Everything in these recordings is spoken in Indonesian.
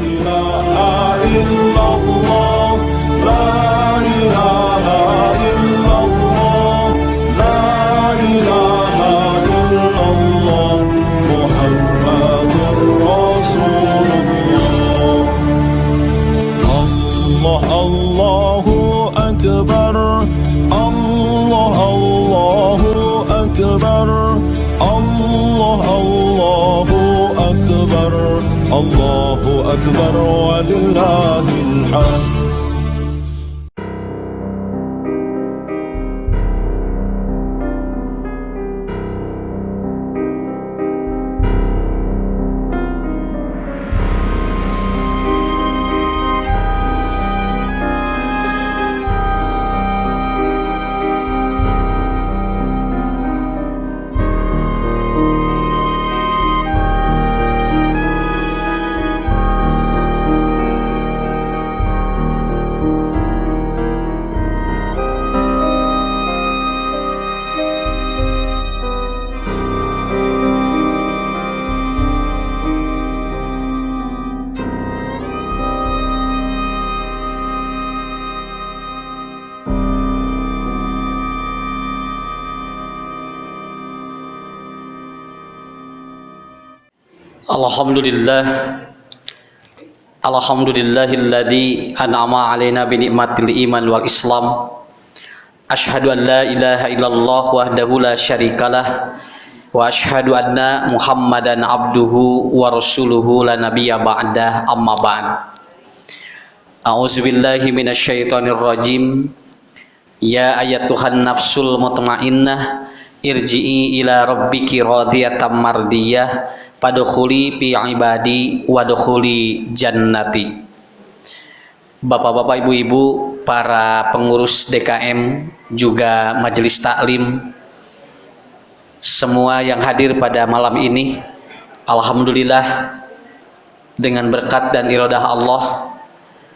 إله إلا الله Alhamdulillah. Alhamdulillahilladzi an'ama alaina bi ni'matil iman wal islam. Ashhadu an la ilaha illallah wahdahu la syarikalah. Wa ashhadu anna Muhammadan abduhu wa rasuluhu la nabiyya ba'dah. Amma ba'd. A'udzu billahi minasyaitonir rajim Ya ayatuhan nafsul mutmainnah. Irji'i ila rabbiki radiyatan mardiyah padkhuli fi ibadi wadkhuli jannati. Bapak-bapak, ibu-ibu, para pengurus DKM juga majelis taklim semua yang hadir pada malam ini alhamdulillah dengan berkat dan iradah Allah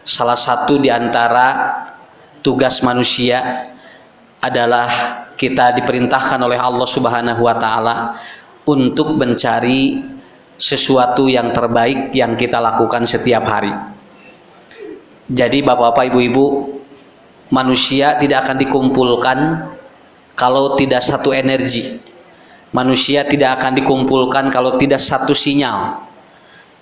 salah satu di antara tugas manusia adalah kita diperintahkan oleh Allah Subhanahu wa taala untuk mencari sesuatu yang terbaik yang kita lakukan setiap hari. Jadi Bapak-bapak, Ibu-ibu, manusia tidak akan dikumpulkan kalau tidak satu energi. Manusia tidak akan dikumpulkan kalau tidak satu sinyal.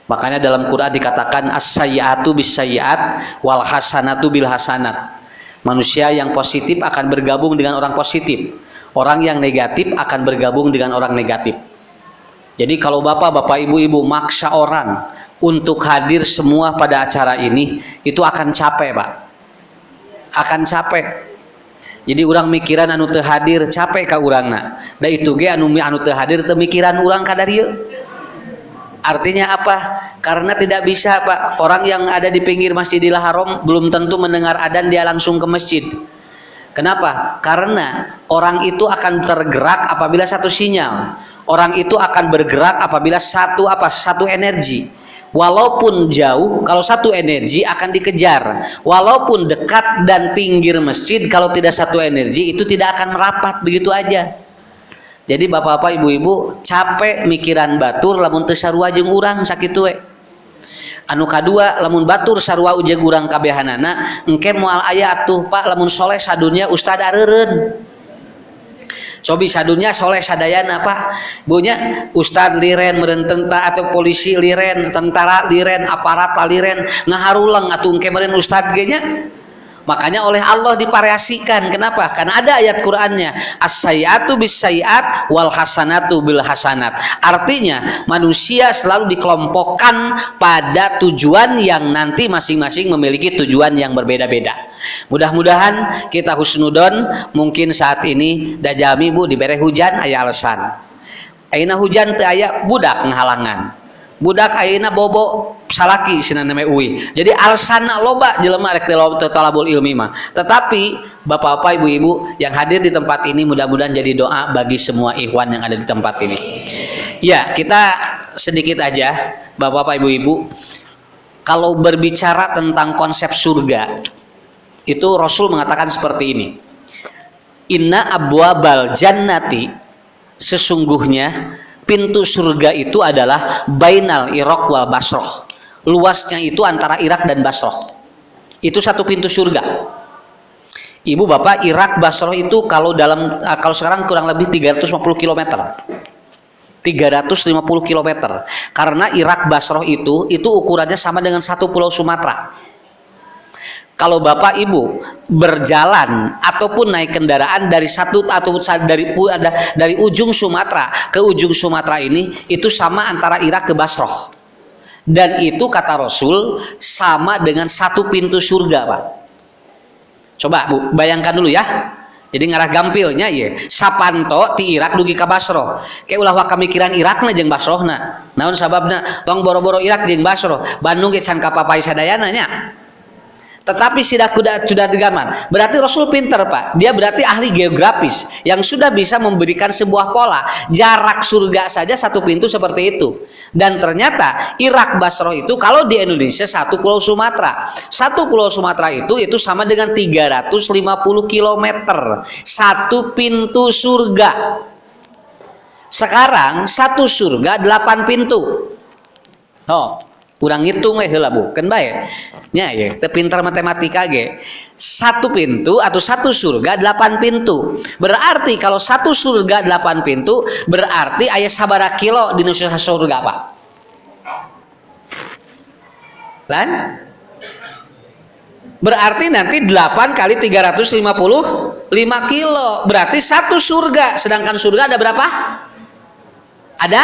Makanya dalam Quran dikatakan as-sayyi'atu bis-sayyi'at wal hasanatu bil hasanat. Manusia yang positif akan bergabung dengan orang positif. Orang yang negatif akan bergabung dengan orang negatif. Jadi kalau bapak, bapak, ibu-ibu maksa orang untuk hadir semua pada acara ini, itu akan capek pak. Akan capek. Jadi orang mikiran anu teu hadir capek ka urangna. Da itu ge anu anu teu hadir teu mikiran urang ka dari Artinya apa? Karena tidak bisa Pak, orang yang ada di pinggir Masjidil Haram belum tentu mendengar adzan dia langsung ke masjid. Kenapa? Karena orang itu akan tergerak apabila satu sinyal. Orang itu akan bergerak apabila satu apa? Satu energi. Walaupun jauh, kalau satu energi akan dikejar. Walaupun dekat dan pinggir masjid, kalau tidak satu energi itu tidak akan merapat begitu aja. Jadi bapak-bapak, ibu-ibu capek mikiran batur lamun teu sarua jeung urang sakitu we. Anu kadua lamun batur sarua ujeg urang kabehanana, engke moal aya atuh Pak lamun soleh sadunya ustad areureun. Cobi sadunya soleh sadayana Pak. Bunya ustad liren meureun tentara atau polisi liren, tentara liren, aparat liren ngaharulang atuh engke meureun ustad ge nya. Makanya oleh Allah divariasikan. Kenapa? Karena ada ayat Qur'annya. As-sayyatu bis sayyat wal hasanatu bil hasanat. Artinya manusia selalu dikelompokkan pada tujuan yang nanti masing-masing memiliki tujuan yang berbeda-beda. Mudah-mudahan kita husnudon mungkin saat ini dajami Bu dibere hujan aya alasan. Aina hujan teu budak ngahalangan. Budak ayeuna bobo salaki sina nama uwi. Jadi alsana loba jelema rek talabul ilmi mah. Tetapi Bapak-bapak, Ibu-ibu yang hadir di tempat ini mudah-mudahan jadi doa bagi semua ikhwan yang ada di tempat ini. Ya, kita sedikit aja Bapak-bapak, Ibu-ibu kalau berbicara tentang konsep surga itu Rasul mengatakan seperti ini. Inna abwabal jannati sesungguhnya pintu surga itu adalah bainal iraq wal basroh luasnya itu antara Irak dan Basroh itu satu pintu surga. Ibu bapak Irak Basroh itu kalau dalam eh, kalau sekarang kurang lebih 350 km 350 km karena Irak Basroh itu itu ukurannya sama dengan satu pulau Sumatera kalau bapak ibu berjalan ataupun naik kendaraan dari satu atau dari dari ujung Sumatera ke ujung Sumatera ini itu sama antara Irak ke Basroh dan itu kata Rasul sama dengan satu pintu surga pak. Coba bu bayangkan dulu ya. Jadi ngarah gampilnya ya sapanto ti Irak dugi ke Basroh kayak ulah waka mikiran Irak na jeng Basroh na. Naon sababna? Tong boro-boro Irak jeng Basroh Bandung can kapapai sadayana nya tetapi sudah kuda sudah digaman. Berarti Rasul pinter pak. Dia berarti ahli geografis yang sudah bisa memberikan sebuah pola. Jarak surga saja satu pintu seperti itu. Dan ternyata Irak Basro itu kalau di Indonesia satu pulau Sumatera. Satu pulau Sumatera itu itu sama dengan 350 km satu pintu surga. Sekarang satu surga delapan pintu. Oh kurang ngitung we heula bu. Kan bae. Nya ya. Pintar matematika ge. Satu pintu atau satu surga delapan pintu. Berarti kalau satu surga delapan pintu berarti ayat sabara kilo di Indonesia surga pak. Kan berarti nanti 8 kali 355 kilo. Berarti satu surga. Sedangkan surga ada berapa? Ada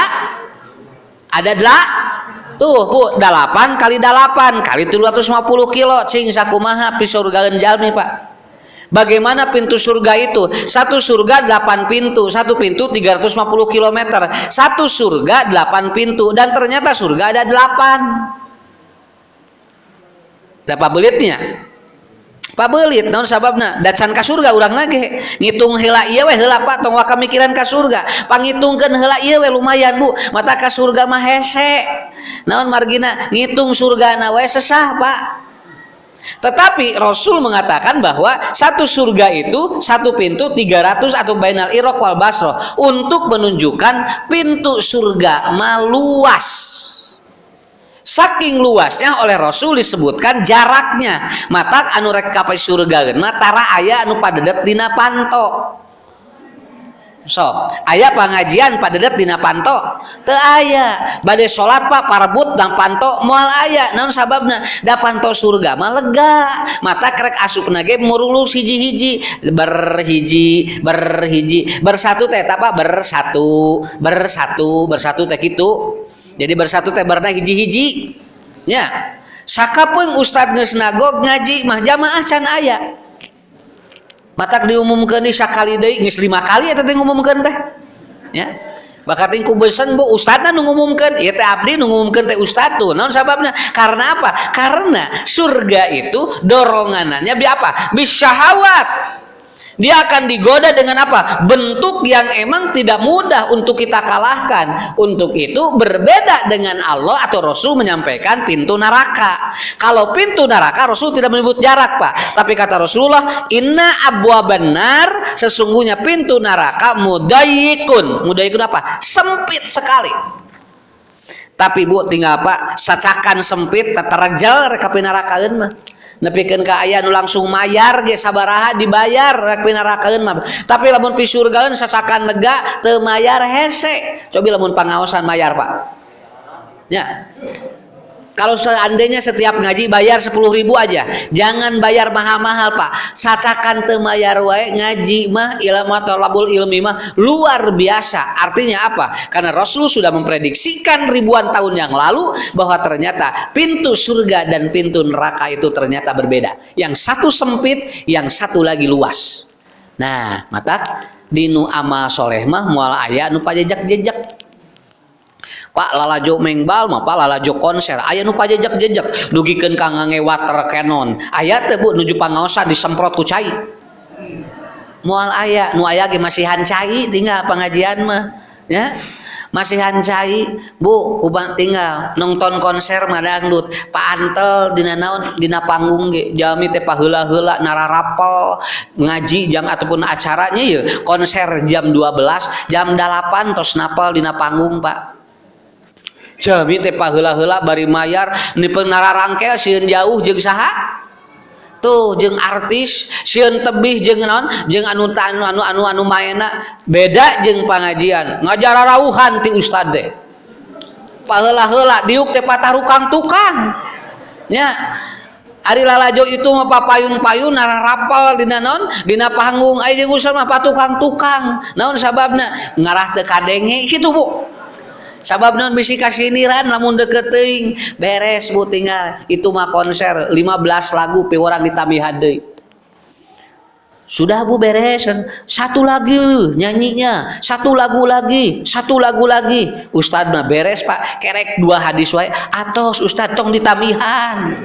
ada delapan tuh bu delapan kali delapan kali 350 kilo. Cing sakumaha pisurgaeun jalmi pak. Bagaimana pintu surga itu? Satu surga delapan pintu, satu pintu 350 km, satu surga delapan pintu, dan ternyata surga ada delapan. Berapa belitnya? Pabelit naon sababna? Dacan ka surga urang lagi ngitung heula ieu we heula Pak tong waka mikiran ka surga. Pangitungkeun heula ieu we lumayan Bu. Mata ka surga mah hese. Naon margina? Ngitung surga na we sesah Pak. Tetapi Rasul mengatakan bahwa satu surga itu satu pintu 300 atau bainal irok wal basro untuk menunjukkan pintu surga maluas saking luasnya oleh Rasul disebutkan jaraknya. Mata anu rek kapai surga matara ayah anu padedet dina panto. So ayah pengajian padedet dina panto. Te ayah badai sholat pak parbut dan panto mual ayah non sababna? Da panto surga mah lega. Mata krek asup nage murulus hiji-hiji berhiji berhiji. Bersatu teh apa bersatu bersatu bersatu teh gitu jadi bersatu teh barna hiji-hiji. Ya. Sakapun ustad geus nagog ngaji mah jamaah can aya. Matak diumumkeun di sakali deui geus lima kali eta teh ngumumkeun teh. Ya. Bakat ku beuseun bu ustadna nu ngumumkeun. Ieu teh abdi nu ngumumkeun teh ustad tuh. Naon sababna? Karena apa? Karena surga itu doronganannya bi apa? Bisyahawat dia akan digoda dengan apa? Bentuk yang emang tidak mudah untuk kita kalahkan. Untuk itu berbeda dengan Allah atau Rasul menyampaikan pintu neraka. Kalau pintu neraka Rasul tidak menyebut jarak, Pak. Tapi kata Rasulullah, "Inna abwa benar sesungguhnya pintu neraka mudayikun. Mudayikun apa? Sempit sekali. Tapi Bu tinggal Pak, sacakan sempit terjal rekapi neraka mah nepikeun ka aya nu langsung mayar ge sabaraha dibayar rek pinarakeun mah. Tapi lamun pi surgaeun sasakan lega teu mayar hese. Cobi lamun pangaosan mayar Pak. Ya kalau seandainya setiap ngaji bayar 10 ribu aja jangan bayar mahal-mahal pak. Sacakan temayar wae ngaji mah ilmu labul ilmi mah luar biasa. Artinya apa? Karena Rasul sudah memprediksikan ribuan tahun yang lalu bahwa ternyata pintu surga dan pintu neraka itu ternyata berbeda. Yang satu sempit yang satu lagi luas. Nah mata dinu amal soleh mah mual ayah nu pajajak-jejak Pak lalajo mengbal mah Pak lalajo konser. Aya nu pajejak-jejak dugikeun ka ngange water cannon. Aya teh Bu nuju pangaosa disemprot ku cai. Moal aya nu aya ge masihan cai tinggal pengajian mah ya. Masihan cai Bu kubang tinggal nonton konser mah dangdut. Pak Antel dina naon dina panggung ge. Jami teh paheula-heula nararapel ngaji jam ataupun acaranya ya konser jam 12 jam 8 tos napal dina panggung Pak Jami teh paheula-heula bari mayar nipeung rangkel sieun jauh jeung saha? Tuh jeung artis sieun tebih jeung naon? Jeung anu anu anu anu, anu maena beda jeung pangajian. Ngajar rauhan ti ustad teh. Paheula-heula diuk teh patarukang tukang. Nya Ari lalajo itu mah papayun-payun nara rapal dina naon dina panggung aya jeung mah patukang-tukang. Naon sababna? Ngarah teu kadenge kitu Bu sabab non bisi kasiniran lamun deket ting beres bu tinggal. Itu mah konser 15 lagu pe orang ditamihan deui sudah bu beres. Satu lagi nyanyinya. Satu lagu lagi satu lagu lagi. Ustadz mah beres pak. Kerek dua hadis wae. Atos Ustadz tong ditamihan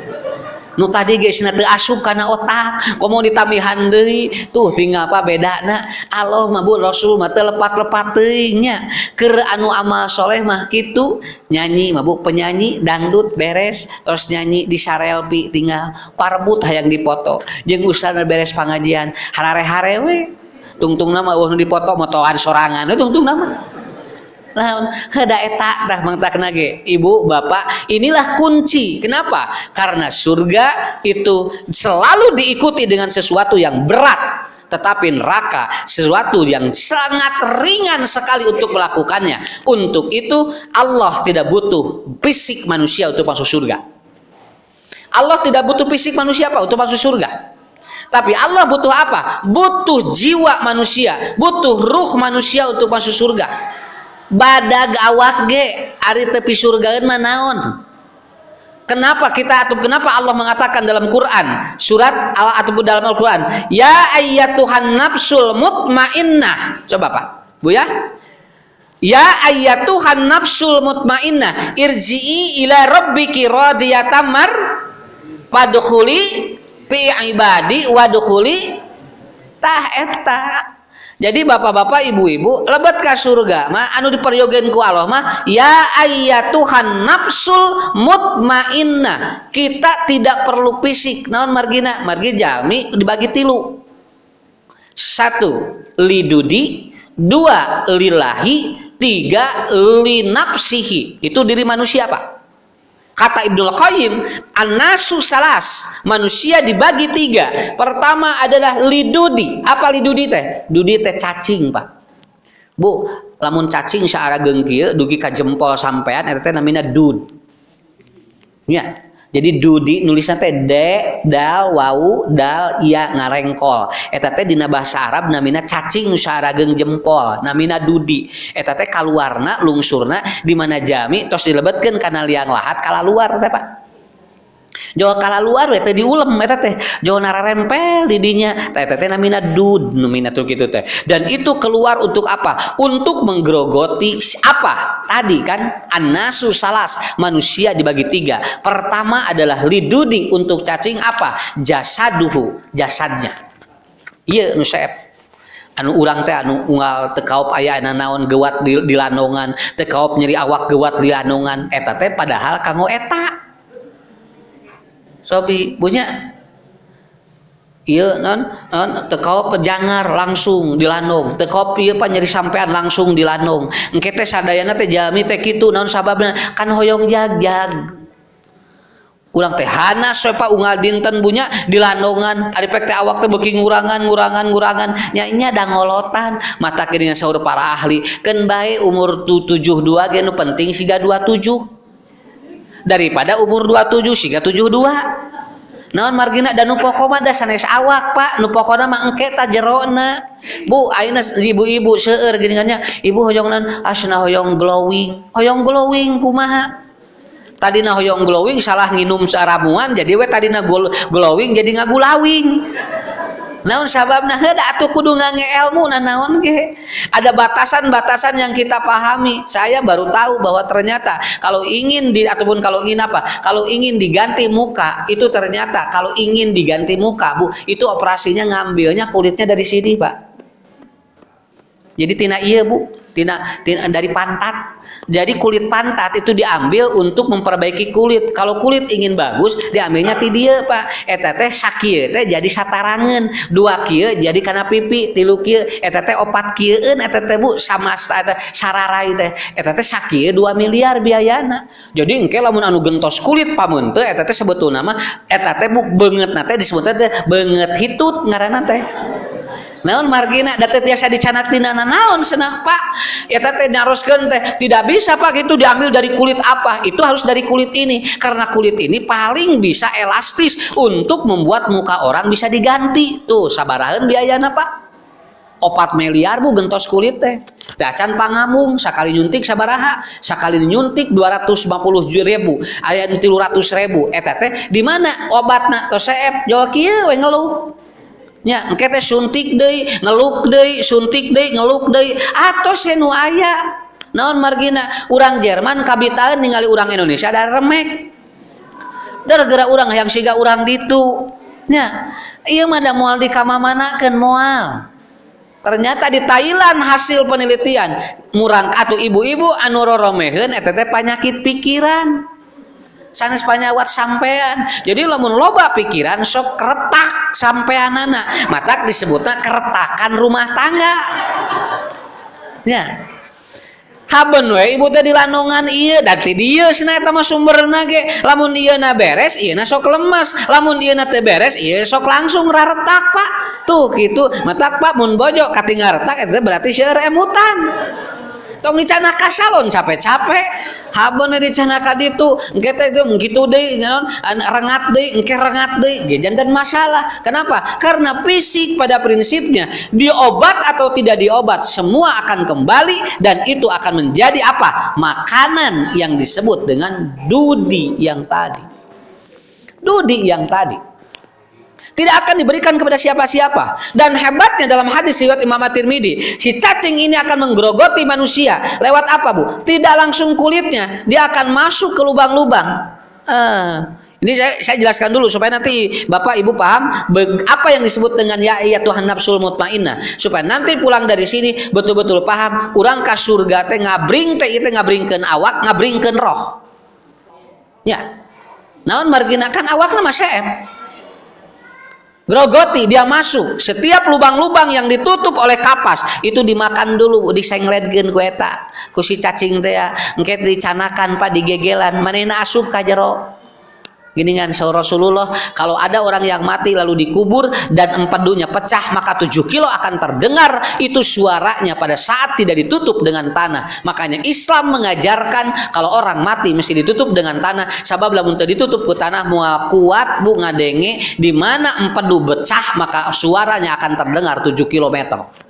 nu tadi guys nanti asup karena otak komo ditamihan deui. Tuh tinggal apa beda na Allah mabul Rasul mah lepat-lepat teuingnya. Keur anu amal soleh mah kitu nyanyi mabuk penyanyi dangdut beres terus nyanyi di sarelpi tinggal parbut hayang dipoto. Jeung ustaz beres pengajian harare-hare we. Tungtung nama uh dipoto motoan sorangan tungtung nama Nah, heda eta dah mangtak nage. Ibu, bapak, inilah kunci. Kenapa? Karena surga itu selalu diikuti dengan sesuatu yang berat. Tetapi neraka sesuatu yang sangat ringan sekali untuk melakukannya. Untuk itu Allah tidak butuh fisik manusia untuk masuk surga. Allah tidak butuh fisik manusia apa untuk masuk surga. Tapi Allah butuh apa? Butuh jiwa manusia, butuh ruh manusia untuk masuk surga badag awak ge ari tepi surga Kenapa kita atau kenapa Allah mengatakan dalam Quran surat atau dalam Al-Quran ya ayyatuhan nafsul mutmainnah. Coba Pak. Bu ya? Ya ayyatuhan nafsul mutmainnah irji'i ila rabbiki radiyatan mar padkhuli fi ibadi wadkhuli tah eta jadi bapak-bapak ibu-ibu lebat ke surga mah anu diperyogen ku Allah mah ya Tuhan nafsul mutmainnah. Kita tidak perlu fisik. Naon margina? Margi jami dibagi tilu. Satu lidudi. Dua lillahi. Tiga linapsihi itu diri manusia pak Kata Ibnu Qayyim, anasu salas, manusia dibagi tiga. Pertama adalah lidudi. Apa lidudi teh? Dudi teh cacing, Pak. Bu, lamun cacing seara gengkil, dugi ka jempol sampean, teh namina dud. Ya, jadi dudi nulisnya teh de dal wau dal iya ngarengkol. Eta teh dina bahasa Arab namina cacing sarageng jempol namina dudi. Eta teh kaluarna lungsurna di mana jami tos dilebetkeun kana liang lahat kala luar teh Pak Jawa kala luar we teh diulem eta teh Jawa nararempel di dinya eta teh namina dud namina tuh gitu teh. Dan itu keluar untuk apa? Untuk menggerogoti apa? Tadi kan anasu salas manusia dibagi tiga. Pertama adalah lidudi untuk cacing apa? Jasaduhu jasadnya. Iya nusep anu urang teh anu unggal tekaup aya anu naon gewat di, di lanongan tekaup nyeri awak gewat di lanongan eta teh padahal kanggo eta sobi punya? Iya non, non tekau pejangar langsung di lanung. Tekau iya pak nyeri sampean langsung di lanung. Engke sadayana teh jami teh kitu non sababna. Kan hoyong jag-jag. Ulang teh hana sopa unggal dinten bunya di landongan ari pek teh awak teh beuki ngurangan ngurangan ngurangan. Nya nya da ngolotan. Mata kirinya saur para ahli. Bae umur 72 ge nu penting siga 27 daripada umur 27 siga 72 naon margina? Dan nu pokona da sanes awak pak. Nu pokona mah engke ta jerona. Bu ayeuna ibu-ibu seueur geuningannya ibu hoyongnan asna hoyong glowing. Hoyong glowing kumaha? Tadina hoyong glowing salah nginum saramuan jadi we tadina glowing jadi ngagulawing naon sababna? Heda atuh kudu ngange ilmu nah naon ge? Ada batasan-batasan yang kita pahami. Saya baru tahu bahwa ternyata kalau ingin di ataupun kalau ingin apa? Kalau ingin diganti muka itu ternyata kalau ingin diganti muka Bu itu operasinya ngambilnya kulitnya dari sini Pak jadi tina iya bu. Tina, tina dari pantat. Jadi kulit pantat itu diambil untuk memperbaiki kulit. Kalau kulit ingin bagus diambilnya ti dia pak. Eta teh sakieu teh jadi satarangan. Dua kieu jadi karena pipi tilu kieu. Eta opat kieueun eta teh bu sama sararai teh. Eta teh sakieu 2 miliar biayana. Jadi engke lamun anu gentos kulit pamun teh eta teh sebetulna mah eta teh bu beungeutna teh disebut teh beungeut hitut ngaranna teh naon margina? Data tiasa dicanak tina naon senang pak. Ya teh nyaroskeun teh tidak bisa pak itu diambil dari kulit apa? Itu harus dari kulit ini. Karena kulit ini paling bisa elastis untuk membuat muka orang bisa diganti. Tuh sabarahan biayana pak. Opat miliar bu gentos kulit teh. Dacan pangamung sekali nyuntik sabaraha sekali nyuntik 250 ribu ayat 300 ribu. Eta teh di mana obatna? We ngeluh engke teh suntik deui ngeluk deui suntik deui ngeluk deui. Atos nu aya. Naon margina? Urang Jerman kabitaeun ningali urang Indonesia ada remek. Gara-gara urang yang siga urang ditu. Nya ieu mah da moal dikamamanakeun moal. Ternyata di Thailand hasil penelitian. Murang atau ibu-ibu anu roromeheun eta teh penyakit pikiran sanes panyawat sampean. Jadi lamun loba pikiran sok keretak sampean anak matak disebutnya keretakan rumah tangga. Ya. Haben we ibu teh dilandongan iya. Dari dia sih eta mah sumberna ge. Lamun iya na beres iya na sok lemas lamun iya na teh beres iya sok langsung raretak pak. Tuh gitu. Matak pak mun bojo katinggal retak itu berarti seueur emutan tong dicana kasalon capek-capek. Habon dicana ka ditu engke teh gitu deui naon rengat deui engke rengat deui ge jantan masalah. Kenapa? Karena fisik pada prinsipnya diobat atau tidak diobat semua akan kembali dan itu akan menjadi apa? Makanan yang disebut dengan dudi yang tadi. Dudi yang tadi tidak akan diberikan kepada siapa-siapa dan hebatnya dalam hadis riwayat Imam At-Tirmidzi si cacing ini akan menggerogoti manusia lewat apa Bu tidak langsung kulitnya dia akan masuk ke lubang-lubang ah. Ini saya, saya jelaskan dulu supaya nanti Bapak Ibu paham apa yang disebut dengan ya iya Tuhan nafsul mutmainnah supaya nanti pulang dari sini betul-betul paham urang ka surga teh ngabring teh itu ngabringkeun awak ngabringkeun roh. Ya. Naon marginakan awakna mah Grogoti dia masuk. Setiap lubang-lubang yang ditutup oleh kapas itu dimakan dulu disengletkeun ku eta ku si cacing teh ya dicanakan pak digegelan. Manehna asup ka jero Gini sahur Rasulullah, kalau ada orang yang mati lalu dikubur dan empedunya pecah, maka tujuh kilo akan terdengar itu suaranya pada saat tidak ditutup dengan tanah. Makanya Islam mengajarkan kalau orang mati mesti ditutup dengan tanah. Sabab lamun ditutup ke tanah mual kuat bu ngadenge di mana empedu pecah maka suaranya akan terdengar tujuh kilometer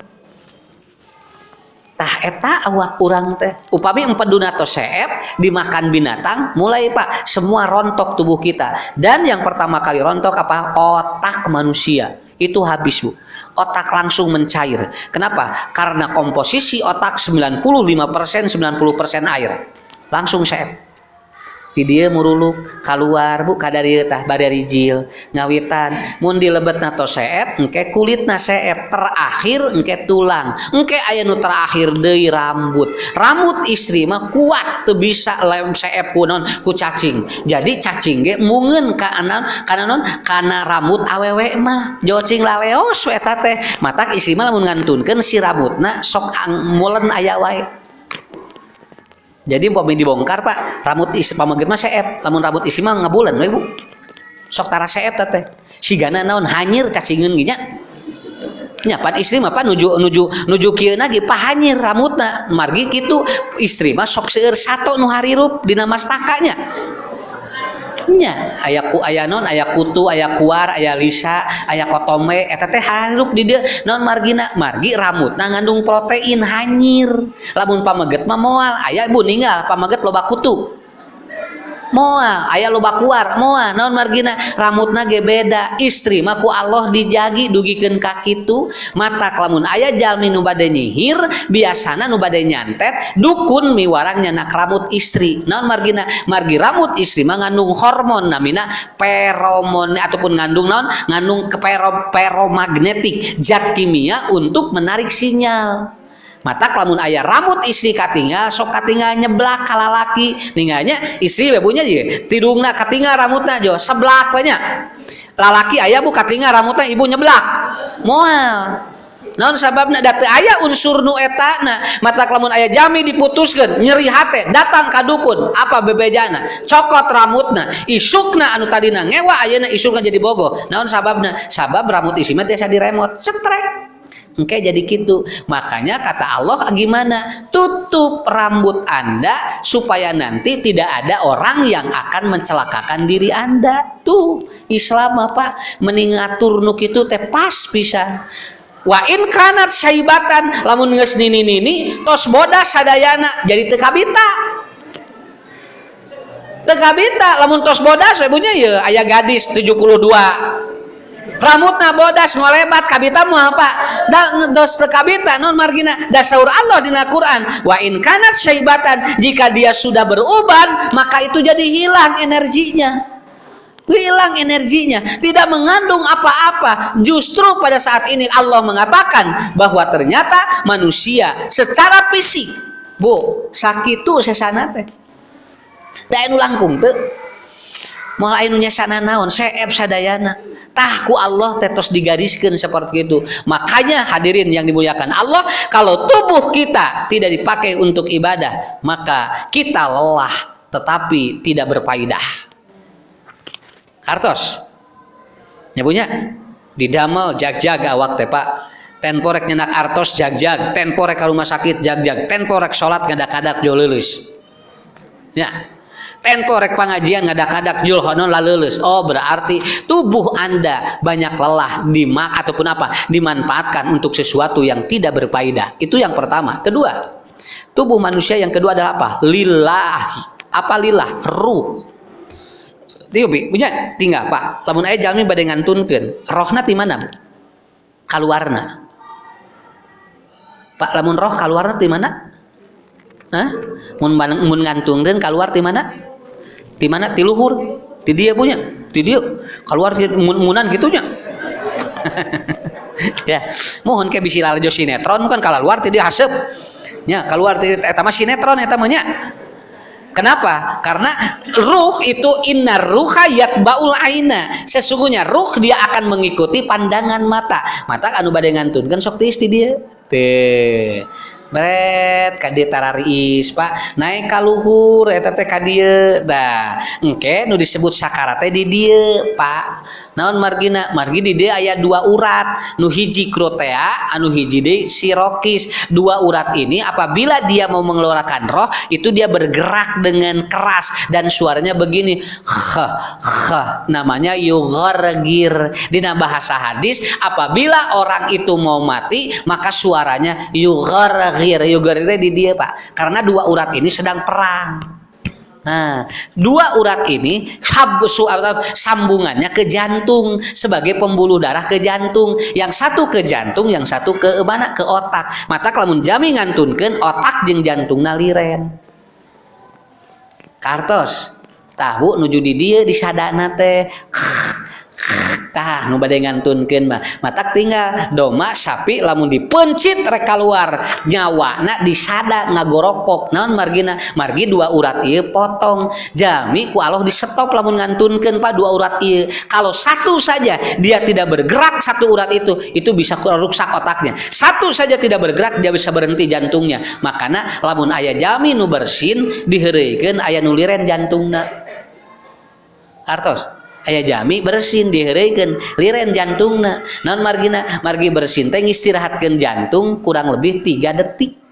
tah eta awak kurang teh. Upami empeduna seep dimakan binatang mulai pak. Semua rontok tubuh kita. Dan yang pertama kali rontok apa? Otak manusia. Itu habis bu. Otak langsung mencair. Kenapa? Karena komposisi otak 95% 90% air. Langsung seep dia muruluk keluar bu kadari tah badari jil ngawitan mun dilebet nato seep engke kulit na seep. Terakhir engke tulang. Engke aya nu terakhir deui rambut. Rambut istri mah kuat tuh bisa lem seep kunon ku cacing. Jadi cacing ge mungeun ka anan kana non kana rambut awewe mah. Jocing laleos eta teh. Matak istri mah lamun ngantunkeun si rambutna sok mulen aya wae jadi umpama dibongkar pak. Rambut isi pamaget mah seep. Lamun rambut isi mah ngabulan ibu. Sok tara seep tete sigana naon hanyir cacingeun ginya nya. Pan istri mah pan nuju nuju nuju kieu lagi pak hanyir rambutna. Margi kitu istri mah sok seueur sato nu harirup dina nya aya ku aya non aya kutu aya kuar aya lisa di dia non margina margi rambutna ngandung protein hanyir. Lamun pameget mah moal aya bu ninggal pameget loba kutu moal ayah loba keluar moal naon margina? Rambutna ge beda. Istri mah ku Allah dijagi dugikeun ka kitu mata lamun ayah jalmi nu bade nyihir biasana nu bade nyantet dukun miwarang nyanak rambut istri. Naon margina? Margi rambut istri mah ngandung hormon namina feromon ataupun ngandung naon? Ngandung ke pero, peromagnetik zat kimia untuk menarik sinyal mata lamun ayah rambut istri katingal sok katingal nyeblak kalalaki ninggalnya istri bebunya dia tidungna katingal rambutnya jo seblak banyak. Lalaki ayah bu katingal rambutnya ibu nyeblak. Moal. Non sababna date ayah unsur nu etana. Mata lamun ayah jami diputuskan nyeri hati datang kadukun apa bebejana? Cokot rambutna. Isukna anu tadina ngewa ayana isukna jadi bogo. Naon sababna sabab rambut isi mah tiasa diremot. Setrek Oke jadi gitu. Makanya kata Allah gimana? Tutup rambut anda supaya nanti tidak ada orang yang akan mencelakakan diri anda. Tuh Islam apa? Meningatur nuk itu teh pas bisa. Wa in kanat syaibatan lamun geus nini nini tos bodas sadayana jadi tekabita tekabita lamun tos bodas ibunya ya ayah gadis 72 rambutna bodas ngolebat kabita mau apa? Da dos kabita non margina dasaur Allah di Quran. Wa in kanat syaibatan jika dia sudah beruban maka itu jadi hilang energinya. Hilang energinya tidak mengandung apa-apa. Justru pada saat ini Allah mengatakan bahwa ternyata manusia secara fisik bu sakit tuh sesana teh. Langkung tuh mulai nunya sana naon? Seep sadayana tahku Allah tetos digariskan seperti itu. Makanya hadirin yang dimuliakan Allah kalau tubuh kita tidak dipakai untuk ibadah maka kita lelah tetapi tidak berfaedah. Kartos. Nyabunya? Di damel jag-jag awak teh pak. Tenporek nyenak artos jag-jag. Tenporek rumah sakit jag-jag. Tenporek sholat ngadak-kadak jolilis ya tempo rek pengajian ngadak-ngadak julhonon lalulus oh berarti tubuh anda banyak lelah dimak ataupun apa? Dimanfaatkan untuk sesuatu yang tidak berfaedah. Itu yang pertama. Kedua tubuh manusia yang kedua adalah apa? Lillah apa lillah? Ruh. Tiupi, punya? Tinggal pak. Lamun ayah jalmi badai ngantunkan rohna di mana kaluarna pak lamun roh kaluarna di mana? Hah? mun mun ngantungkeun kaluar di mana di mana? Di luhur. Di dia punya. Di dia. Keluar munan gitunya. Ya. Mohon ke bisi lalajo sinetron kan kalau luar tidak hasep. Ya keluar eta mah sinetron eta mah Kenapa? Karena ruh itu inna ruha baul aina. Sesungguhnya ruh dia akan mengikuti pandangan mata. Mata anu ngantun kan sok ti dia. Teh bret kadi tararis pak. Naik kaluhur eta teh dah engke nu disebut sakarate di dieu pak. Naon margina? Margi di dia aya dua urat. Nu hiji krotea anu hiji de sirokis dua urat ini apabila dia mau mengeluarkan roh itu dia bergerak dengan keras. Dan suaranya begini kh kh. Namanya di bahasa hadis apabila orang itu mau mati maka suaranya yughargir akhir yogar itu di dia pak karena dua urat ini sedang perang Nah, dua urat ini sambungannya ke jantung sebagai pembuluh darah ke jantung. Yang satu ke jantung, yang satu ke mana? Ke otak. Mata kalau jami ngantunkan otak jeng jantung naliren. Kartos, tahu nuju di dia di sadana teh tah nu bade ngantunkeun mah. Matak tinggal doma sapi lamun dipencit rek keluar nyawana disada ngagorokok. Naon margina? Margi dua urat ieu potong. Jami ku Allah di stop lamun ngantunkeun pak dua urat ieu. Kalau satu saja dia tidak bergerak satu urat itu itu bisa rusak otaknya. Satu saja tidak bergerak dia bisa berhenti jantungnya. Makanya lamun ayah jami nu bersin diheureukeun aya nuliren jantungna. Artos aya jami bersin diherekeun liren jantungna. Non margina? Margi bersin teh istirahatkan jantung kurang lebih tiga detik.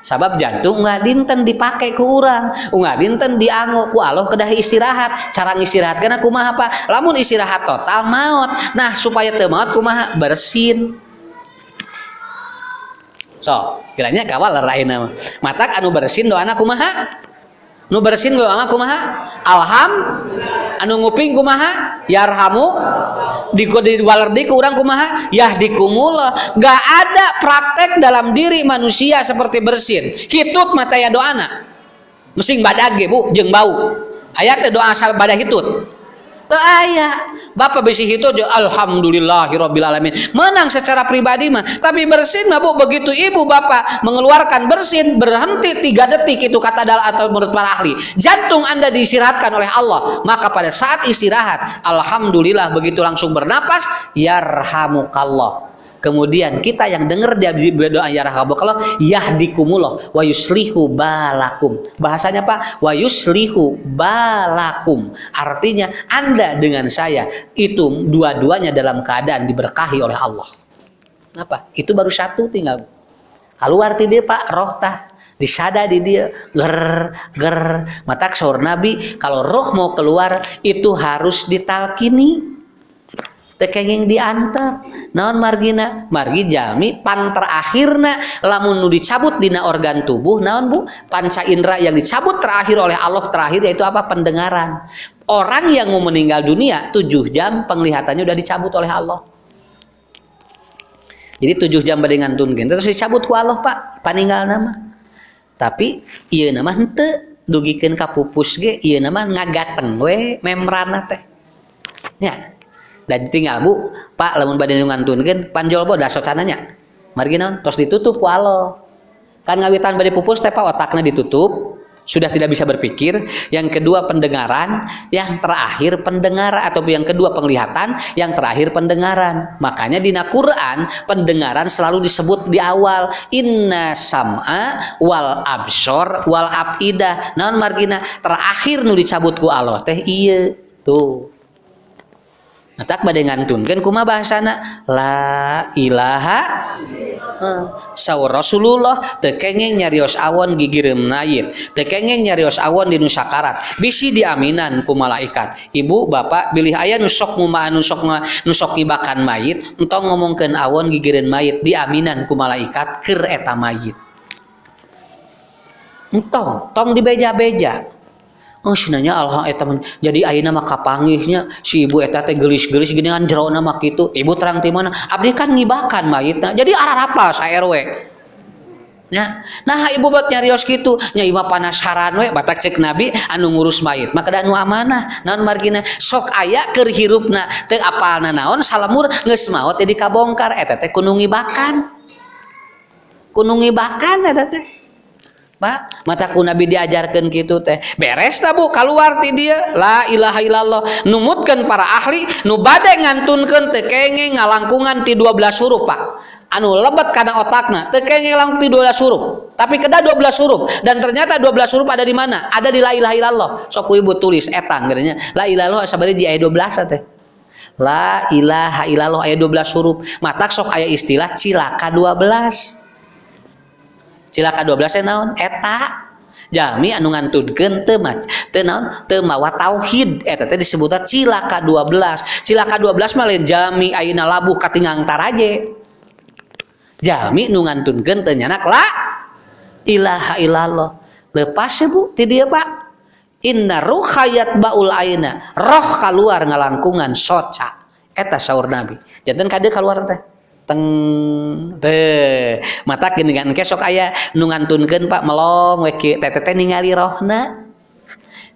Sabab jantung nggak dinten dipakai ke orang nggak dinten dianggo ku Allah kedah istirahat. Cara istirahat karena kumaha apa? Lamun istirahat total maut. Nah supaya teu maut kumaha bersin. So kiranya kawal lain matak anu bersin doana kumaha nu bersin ama kumaha? Alham anu nguping kumaha? Yarhamu di di walerdi ke kumaha? Yahdikumullah gak ada praktek dalam diri manusia seperti bersin. Hitut mata ya doana mesing badage bu jeng bau. Ayat doa badah hitut teu aya Bapak bisi itu aja alhamdulillahirabbil alamin. Menang secara pribadi mah tapi bersin mah Bu begitu ibu bapak mengeluarkan bersin berhenti tiga detik itu kata dalam atau menurut para ahli. Jantung Anda diistirahatkan oleh Allah maka pada saat istirahat alhamdulillah begitu langsung bernapas yarhamukallah Kemudian kita yang dengar dia berdoa ya rahmakallah yahdikumullah wa yuslihu balakum. Bahasanya apa? Wa yuslihu balakum. Artinya Anda dengan saya itu dua-duanya dalam keadaan diberkahi oleh Allah. Apa? Itu baru satu tinggal. Keluar dia Pak roh tah disada di dia ger ger mata sahur Nabi kalau roh mau keluar itu harus ditalkini tekenging diantep. Naon margina? Margi jami pan terakhirna. Lamun nu dicabut dina organ tubuh naon bu? Panca indera yang dicabut terakhir oleh Allah terakhir yaitu apa? Pendengaran. Orang yang mau meninggal dunia tujuh jam penglihatannya udah dicabut oleh Allah. Jadi tujuh jam dengan tunggen terus dicabut ku Allah pak. Paninggal nama. Tapi iya nama hente dugikan kapupus ge iya nama ngagateng we membrana teh. Ya dan tinggal bu. Pak lamun badan ngantun panjol bo dasar cananya. Mari naon? Tos ditutup ku Allah kan ngawitan bade pupus teh pak otaknya ditutup. Sudah tidak bisa berpikir. Yang kedua pendengaran. Yang terakhir pendengaran atau yang kedua penglihatan. Yang terakhir pendengaran. Makanya di Quran pendengaran selalu disebut di awal. Inna sam'a wal absor wal abidah naon margina? Terakhir nu dicabut ku Allah teh iya tuh tak badai kan kuma bahasana la ilaha sawur Rasulullah. Tekengeng nyarios awon gigirim nayit. Tekengeng nyarios awon di nusakarat bisi diaminan ku malaikat. Ibu bapak bilih ayah nusok nguma nusok nusok ibakan mayit. Entong ngomongkan awon gigirin mayit diaminan ku malaikat ker eta mayit. Entong tong dibeja-beja Oh, sinanya Allah eta jadi ayeuna mah kapangihnya si ibu eta gelis-gelis gini kan jero nama kitu. Ibu terang ti mana? Abdi kan ngibakan mayitna. Jadi arah apa sa RW. Ya. Nah ibu buat nyarios gitu nya ibu panasaran we batak cek nabi anu ngurus mayit maka anu amanah naon margina sok aya keur hirupna teu apalna naon salamur geus maot jadi kabongkar eta teh kudu ngibakan kudu ngibakan eta teh Pak, mataku Nabi diajarkan gitu teh. Beres tak Bu keluar ti dia. La ilaha illallah. Numutkan para ahli nu bade ngantunkeun teh kenge ngalangkungan ti 12 huruf, Pak. Anu lebat karena otakna teu kenge langkung ti 12 huruf. Tapi keda 12 huruf dan ternyata 12 huruf ada di mana? Ada di la ilaha illallah. Sok ibu tulis etang gerenya. La ilaha sabari di ayat 12 teh. La ilaha illallah ayat 12 huruf. Matak sok aya istilah cilaka 12 cilaka 12 naon? Eta. Jami anu ngantudkeun teu mac teu naon? Teu mawa tauhid eta teh disebut cilaka 12 cilaka 12 mah lain jami ayeuna labuh katingang taraje jami nu ngantunkeun teu nyanak la ilaha illallah. Lepas ya bu? Ti dieu pak. Inna ruhayat baul aina. Roh keluar ngalangkungan soca. Eta saur nabi. Janten kade keluar teh teng. Teh. Mata geningan kesok aya nu ngantunkeun Pak melong we teteh ningali rohna.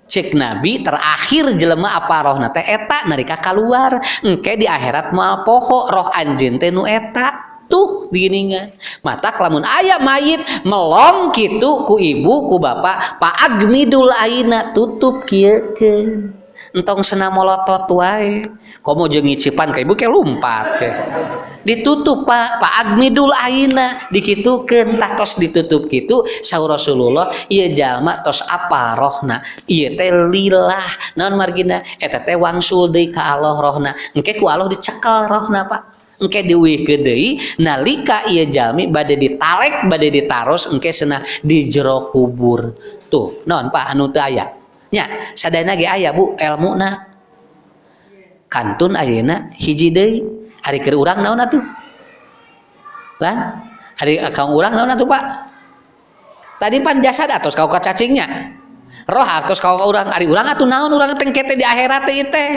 Cek nabi terakhir jelema apa rohna? Teh eta narika keluar engke di akhirat moal poho roh anjeun teh nu eta. Tuh diginingan. Mata lamun ayah mayit melong gitu ku ibu ku bapak pak agmidul aina tutup kieu entong senam molotot wae. Komo jeung ngicipan ka ibu? Ke lompat ditutup pak. Pak agmidul aina dikitukeun. Tah tos ditutup kitu saur Rasulullah ieu jalma tos apa rohna ieu teh lillah naon margina? Eta teh wangsul deui ka Allah rohna. Engke ku Allah dicekel rohna pak. Engke diwihkeun deui nalika ieu jalmi bade ditalek bade ditaros engke cenah di jero kubur. Tuh naon pak? Anu teu nya sadayana ge aya bu ilmuna kantun ayeuna hiji deui. Hari keur urang naon atuh? Lan hari kang urang naon atuh Pak? Tadi pan jasad atos kau cacingnya roh atos kau urang hari urang atuh naon urang tengkete di akhirat teh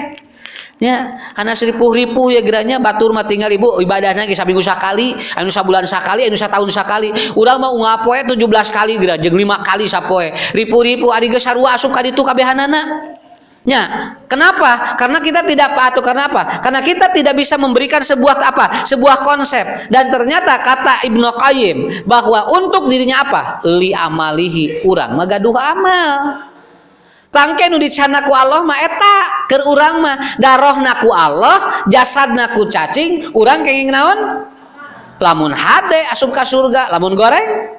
ya anak ripuh-ripuh ya geranya batur mah tinggal ibu ibadahnya kisah minggu sekali anu sabulan sekali anu tahun sekali urang mau ngapoe 17 kali geura jeung 5 kali sapoe. Ripuh-ripuh ari geus sarua asup ka ditu kabehanana Ya, kenapa? Karena kita tidak patuh. Karena apa? Karena kita tidak bisa memberikan sebuah apa? Sebuah konsep. Dan ternyata kata Ibnu Qayyim bahwa untuk dirinya apa? Li amalihi urang magaduh amal. Tangke nu dicana ku Allah mah eta keur urang mah darohna ku Allah, jasadna ku cacing, urang kenging naon? Lamun hade asup ka surga, lamun goreng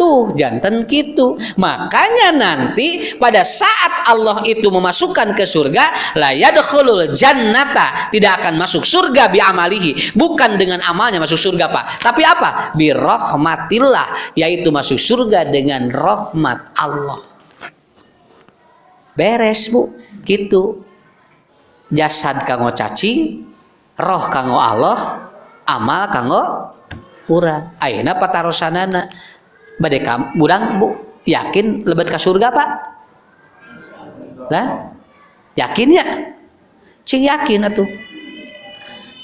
tuh jantan gitu. Makanya nanti pada saat Allah itu memasukkan ke surga la yadkhulul jannata tidak akan masuk surga bi amalihi bukan dengan amalnya masuk surga Pak. Tapi apa? Bi rahmatillah yaitu masuk surga dengan rahmat Allah. Beres Bu. Gitu. Jasad kanggo cacing roh kanggo Allah amal kanggo urang ayeuna patarosanana badai kam budang bu yakin lebet ke surga pak? Lah? Yakin ya? Cing yakin atuh.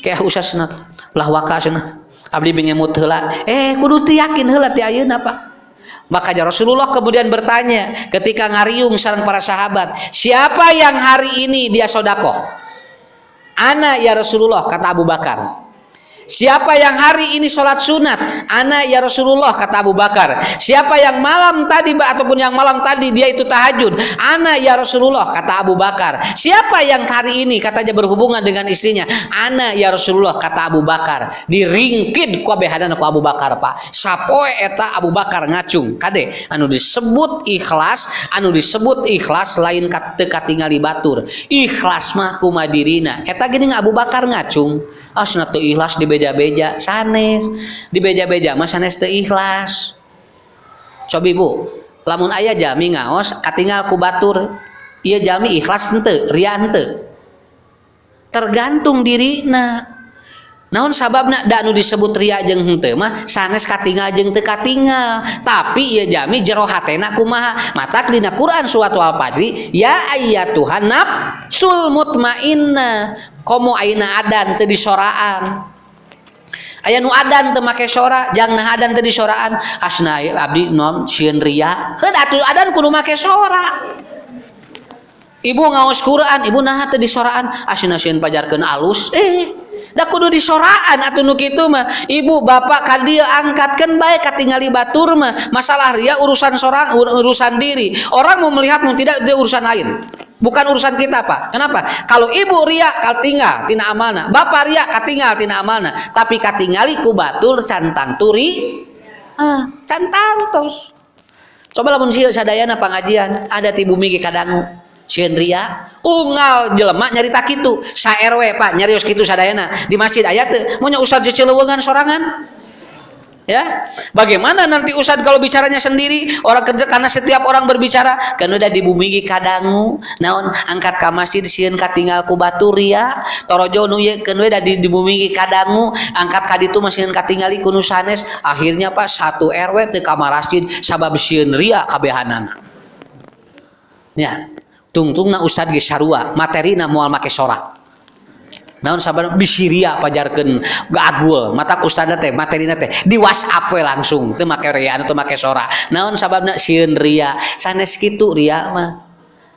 Kayak usasna lah wakasna abdi bengemut heula. Eh kudu teu yakin heula ti ayeuna pak. Makanya Rasulullah kemudian bertanya ketika ngariung sarang para sahabat, siapa yang hari ini dia sodako? Ana ya Rasulullah kata Abu Bakar. Siapa yang hari ini sholat sunat? Anak ya Rasulullah kata Abu Bakar. Siapa yang malam tadi mbak ataupun yang malam tadi dia itu tahajud? Anak ya Rasulullah kata Abu Bakar. Siapa yang hari ini katanya berhubungan dengan istrinya? Anak ya Rasulullah kata Abu Bakar. Diringkid ku aku Abu Bakar pak. Sapoe eta Abu Bakar ngacung. Kade anu disebut ikhlas, anu disebut ikhlas lain teka tinggal di batur. Ikhlas mah kumadirina. Eta gini Abu Bakar ngacung asna teu ikhlas di beja-beja sanes di beja-beja sanes teu ikhlas. Cobi bu lamun ayah jami ngaos katinggal ku batur iya jami ikhlas ente ria ente. Tergantung dirina. Naon sababna da nu disebut ria jeung henteu mah sanes katinggal jeung teu katinggal tapi ieu jami jero hatena kumaha? Matak dina Quran suatu al-fajri ya ayyatuhan nafsul mutmainnah. Komo aina adan teu disoraan aya nu adan teu make sora jang nah adan teu disoraan asna abdi non sieun ria. Heuh atuh adan kudu make sora ibu ngaos Quran ibu nah teu disoraan asna sieun pajarkeun alus eh. Da kudu disoraan atuh nu kitu mah. Ibu bapak ka dieu angkatkeun bae katingali batur mah. Masalah ria urusan sorang urusan diri. Orang mau melihat mau tidak dia urusan lain Bukan urusan kita pak. Kenapa? Kalau ibu ria tinggal tina amanah, bapak ria tinggal tina amanah, tapi katingali ku batul turi, ah, cantang tos. Coba lamun sieun sadayana pangajian ada ti bumi kadangu. Sieun ria, unggal jelema nyarita kitu, sa RW pak nyarios kitu sadayana di masjid aya teu, mun nya usah sorangan ya? Bagaimana nanti Ustadz kalau bicaranya sendiri? Orang kerja karena setiap orang berbicara kan udah dibumigi kadangu naon? Angkat ke masjid sieun katinggal batur ya? Torojo nu ye kan udah dibumigi kadangu angkat kaditu masih katingali ku nusanes akhirnya Pak satu RW di kamar masjid sabab sieun ria kabehanana. Ya? Tungtung na Ustadz ge sarua materina moal make sorak naon sabar? Bisiria pajarkeun gagul mata ustad teh materi teh. Di WhatsApp we langsung. Teu make ria atau make sora. Naon sababna sieun ria. Sanes kitu ria mah.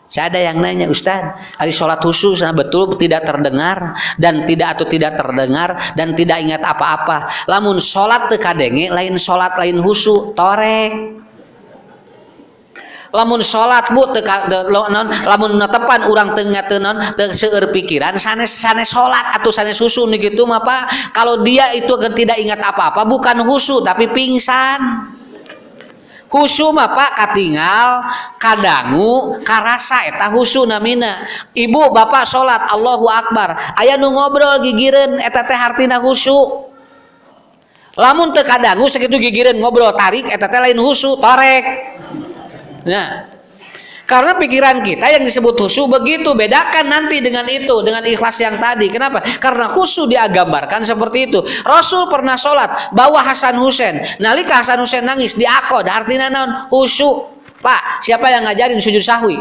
Saya ada yang nanya Ustaz, hari sholat khusus nah betul tidak terdengar? Dan tidak atau tidak terdengar? Dan tidak ingat apa-apa. Lamun sholat tekadenge lain sholat lain husu torek lamun salat bu lamun tepan urang tengah tenon seueur pikiran sanes sanes salat atau sanes susu nih gitu mah kalau dia itu tidak ingat apa-apa bukan husu tapi pingsan. Husu mah pak katinggal kadangu karasa eta husu namina ibu bapak salat Allahu Akbar. Ayah nu ngobrol gigiren eta teh hartina husu. Lamun teu kadangu sakitu gigireun ngobrol tarik eta teh lain husu torek Nah, karena pikiran kita yang disebut khusyuk begitu bedakan nanti dengan itu dengan ikhlas yang tadi. Kenapa? Karena khusyuk dia gambarkan seperti itu. Rasul pernah sholat bawa Hasan Husain. Nalika Hasan Husain nangis di akod artinya non khusyuk. Pak, siapa yang ngajarin sujud sahwi?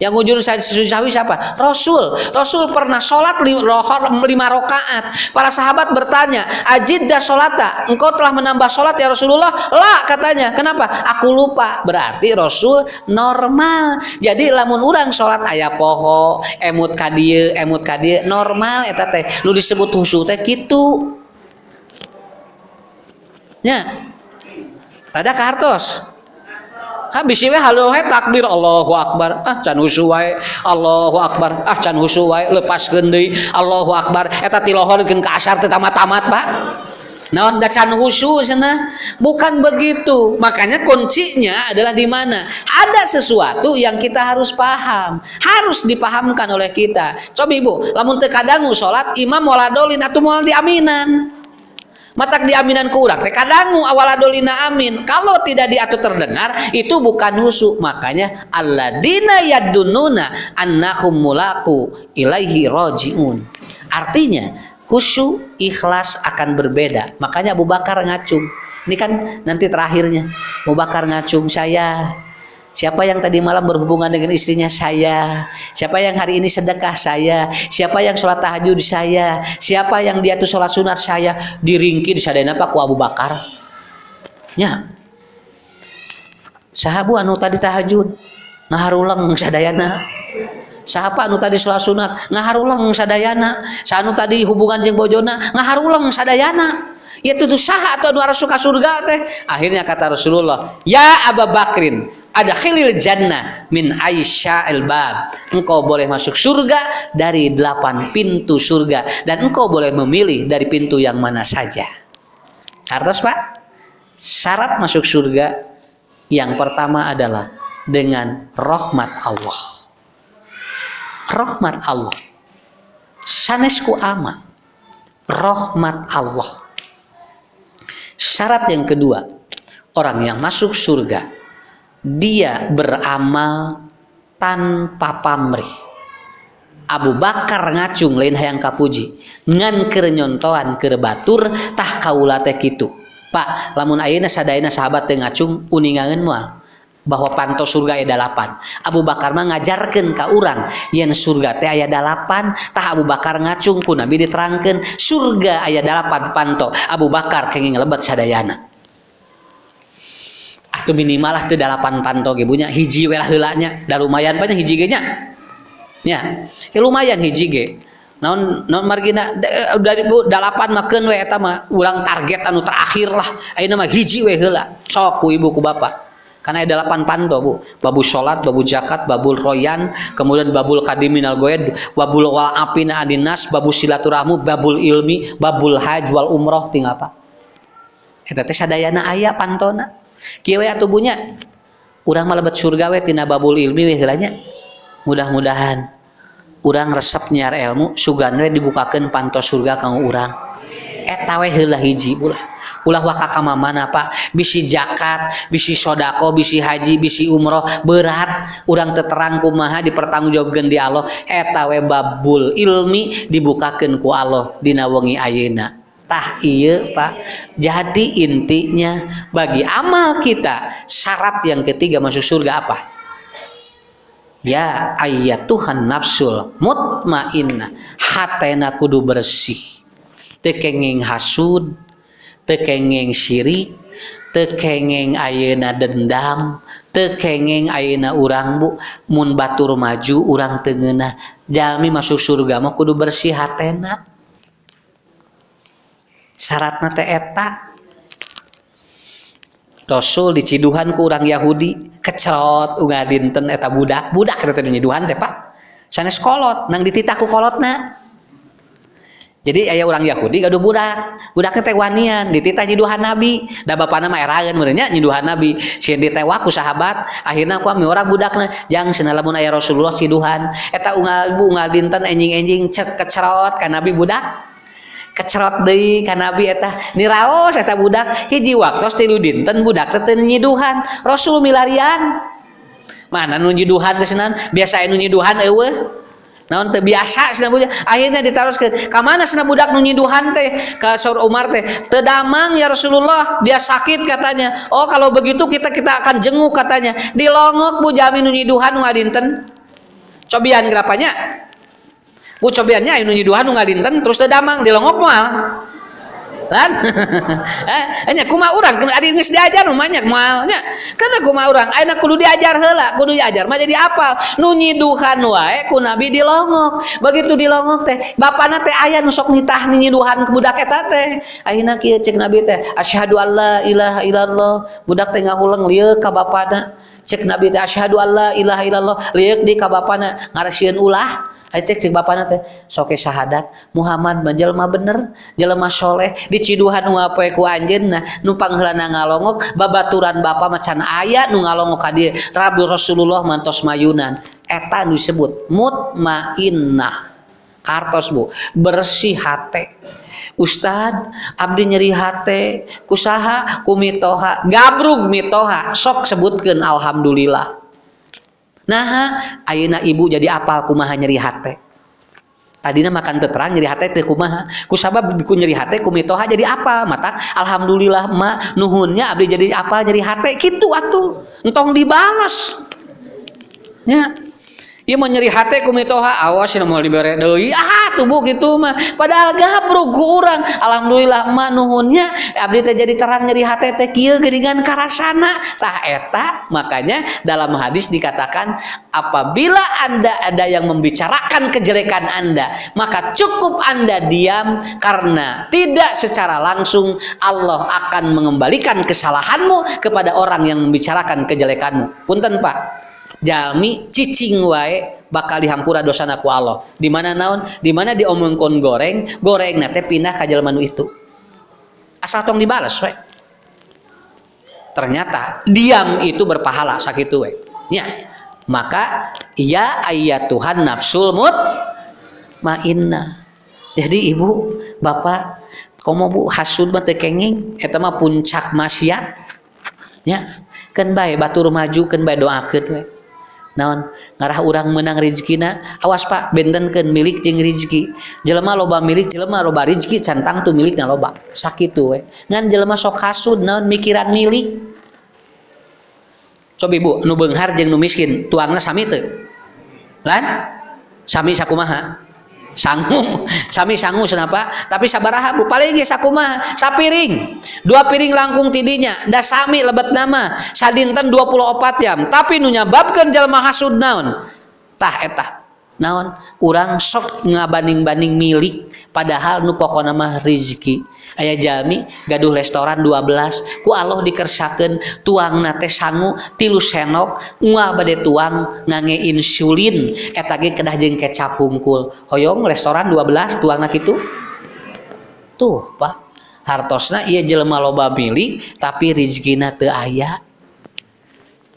Yang ujur sujud sahwi siapa? Rasul. Rasul pernah sholat lima rakaat. Para sahabat bertanya, Ajidda sholata, engkau telah menambah sholat ya Rasulullah? Lah katanya. Kenapa? Aku lupa. Berarti Rasul normal. Jadi lamun orang sholat ayah poho, emut kadie, emut kadie, normal eta teh. Lu disebut husu teh gitu. Ya. Rada kartos habis we halo he takbir Allahu akbar. Ah can wae Allahu akbar. Ah can husu wae lepaskeun deui Allahu akbar. Eta tilohorkeun ka asar teh tamat-tamat Pak. Da can husu sana? Bukan begitu. Makanya kuncinya adalah di mana? Ada sesuatu yang kita harus paham, harus dipahamkan oleh kita. Coba Ibu, lamun teu kadangu salat imam waladolin atau moal diaminan matak diaminan kurang. Teh kadangu awaladolina amin. Kalau tidak diatur terdengar itu bukan husu. Makanya alladzina yadununa annahum mulaku ilaihi rojiun. Artinya khusyuk ikhlas akan berbeda. Makanya Abu Bakar ngacung. Ini kan nanti terakhirnya. Abu Bakar ngacung saya Siapa yang tadi malam berhubungan dengan istrinya saya? Siapa yang hari ini sedekah saya? Siapa yang sholat tahajud saya? Siapa yang dia tuh sholat sunat saya? Diringki di sadayana Pak Abu Bakar. Ya. Sahabu anu tadi tahajud ngaharulang sadayana. Sahapa anu tadi sholat sunat ngaharulang sadayana. Sanu tadi hubungan jeung bojona ngaharulang sadayana. Ya tuh sah atau anu suka surga teh. Akhirnya kata Rasulullah, "Ya Abu Bakrin, ada khilil jannah min Aisyah bab. Engkau boleh masuk surga dari delapan pintu surga. Dan engkau boleh memilih dari pintu yang mana saja. Kartos pak. Syarat masuk surga yang pertama adalah dengan rahmat Allah. Rahmat Allah. Sanesku ama rahmat Allah. Syarat yang kedua orang yang masuk surga dia beramal tanpa pamrih. Abu Bakar ngacung lain hayang kapuji. Ngan keur nyontoan tah kaula teh kitu. Pak lamun ayeuna sadayana sahabat teh ngacung uningangeun moal? Bahwa panto surga aya dalapan. Abu Bakar mah ngajarkeun ka urang yen surga teh aya dalapan tah Abu Bakar ngacung ku Nabi diterangkeun surga aya dalapan panto. Abu Bakar kenging lebat sadayana atau minimal lah delapan panto ibunya hiji welah helanya dah lumayan banyak hiji nya. Ya. Ya lumayan hiji ge. Non non margina? Dari bu delapan makan we eta ulang target anu terakhir lah. Ayeuna mah hiji we heula. Ibu ku bapak karena ada delapan panto bu. Babu sholat babu zakat babul royan kemudian babul kadiminal goed babul wal apina adinas babu silaturahmu babul ilmi babul haj wal umroh tinggal apa teh sadayana aya pantona kieu tubuhnya urang malebet surga we tina babul ilmi we mudah-mudahan urang resep nyiar ilmu sugan we dibukakeun pantos surga kanggo urang. Eta we heula hiji ulah ulah waka ka mana pak? Bisi zakat bisi sodako bisi haji bisi umroh berat. Urang terang kumaha dipertanggungjawabkeun di Allah. Eta we babul ilmi dibukakeun ku Allah dina wengi ayeuna tah iya pak. Jadi intinya bagi amal kita syarat yang ketiga masuk surga apa? Ya ayat Tuhan nafsul mutmainna. Hatena kudu bersih. Tekenging hasud tekenging syirik tekenging ayena dendam tekenging ayena urang bu. Mun batur maju urang tengena jalmi masuk surga mah kudu bersih hatena syaratna teh eta. Rasul diciduhan ku orang Yahudi kecelot unga dinten eta budak. Budak eta nyiduhan teh Pak. Sanes kolot nang dititaku kolotna. Jadi ayah orang Yahudi gaduh budak. Budak teh wanian dititah nyiduhan Nabi. Da bapana mah eraeun meureunnya nyiduhan Nabi. Sieun ditewa ku sahabat akhirna ku mi orang budakna. Jang cenah lamun aya Rasulullah siduhan eta unggal unggal dinten enjing-enjing kecerot ka Nabi budak kecerot deui ka nabi eta niraos eta budak hiji waktos tilu dinten budak teh nyiduhan rasul milarian. Mana nu nyiduhan biasa nu nyiduhan eueuh. Naon teh biasa cenah budak? Akhirnya ditaroskeun ka mana cenah budak nu nyiduhan teh? Ka Saur Umar teh teu damang ya Rasulullah dia sakit katanya. Oh kalau begitu kita kita akan jenguk katanya. Dilongok bu jami nu nyiduhan ngadinten. Cobian gerapanya bu cobiannya anu nyiduhan nu ngalinten terus teu damang dilongok moal lan hanya kuma orang kena adi geus diajar banyak moalnya karena kuma orang ayeuna kudu diajar heula kudu diajar mah jadi apal. Nu nyiduhan wae ku nabi dilongok. Begitu dilongok teh bapana teh aya nu sok nitah nyiduhan ke budak eta teh. Ayeuna kieu cek nabi teh asyhadu alla ilaha illallah. Budak teh ngahuleng lieu ka bapana. Cek nabi teh asyhadu alla ilaha illallah. Lieu di ka bapana ngaresieun ulah. Ayo cek cek bapak teh. Soke syahadat. Muhammad menjelma bener jelma soleh. Diciduhan apa ku anjeunna nu pangheulana ngalongok babaturan bapak macan ayat nu ngalongok ka Rabu Rasulullah mantos mayunan. Eta nu disebut mutmainnah. Kartos bu. Bersih hate. Ustad abdi nyeri hate. Kusaha kumitoha gabrug mitoha. Sok sebutkeun alhamdulillah nah ayeuna ibu jadi apal kumaha nyeri hate? Tadina makan terang nyeri hate teh kumaha? Kusabab ku nyeri hate kumitoha jadi apa mata alhamdulillah ma nuhunnya abdi jadi apa nyeri hate. Gitu atuh entong dibalas. Ya Ieu mau nyeri kumitoha awas cenah mau dibere deui. Ah tubuh kitu mah. Padahal gabruk ku urang. Alhamdulillah mah nuhunnya. Abdi teh jadi terang nyeri hate teh kieu geuningan karasana tah eta. Makanya dalam hadis dikatakan apabila Anda ada yang membicarakan kejelekan Anda maka cukup Anda diam karena tidak secara langsung Allah akan mengembalikan kesalahanmu kepada orang yang membicarakan kejelekanmu. Punten Pak Jami cicing wae bakal dihampura dosana ku Allah. Di mana naon? Di mana diomongkon goreng, goreng nate pindah ka jelema itu. Asal tong dibalas wae. Ternyata diam itu berpahala sakitu we. Ya. Maka ya ayat Tuhan nafsul mut mainna. Jadi ibu, bapak, komo bu hasud mah teu kenging eta mah puncak maksiat. Ya, kan bae batur maju kan bae doakeun we naon? Ngarah orang menang rezekina awas pak bentenkeun milik jeung rezeki jelema loba milik jelema loba rezeki cantang tuh milikna loba. Sakitu we. Ngan jelema sok hasud naon? Mikiran milik. Coba ibu nu beunghar jeung nu miskin tuangna sami teu. Lan? Sami sakumaha sanggup sami sanggup kenapa tapi sabaraha bu. Paling ge sakumaha sapiring. Dua piring langkung tidinya. Da sami lebet nama. Sadinten 24 jam. Tapi nu nyababkeun jalma hasud naon? Tah eta naon? Urang sok ngabanding-banding milik padahal nu pokona mah rezeki aya jami gaduh restoran 12 ku Allah dikersakeun tuang nate sangu tilu senok ngua bade tuang ngange insulin. Eta ge kedah jeung kecap hungkul. Hoyong restoran 12 tuang nak itu tuh pak. Hartosna iya jelema loba milik tapi rezekina teu aya.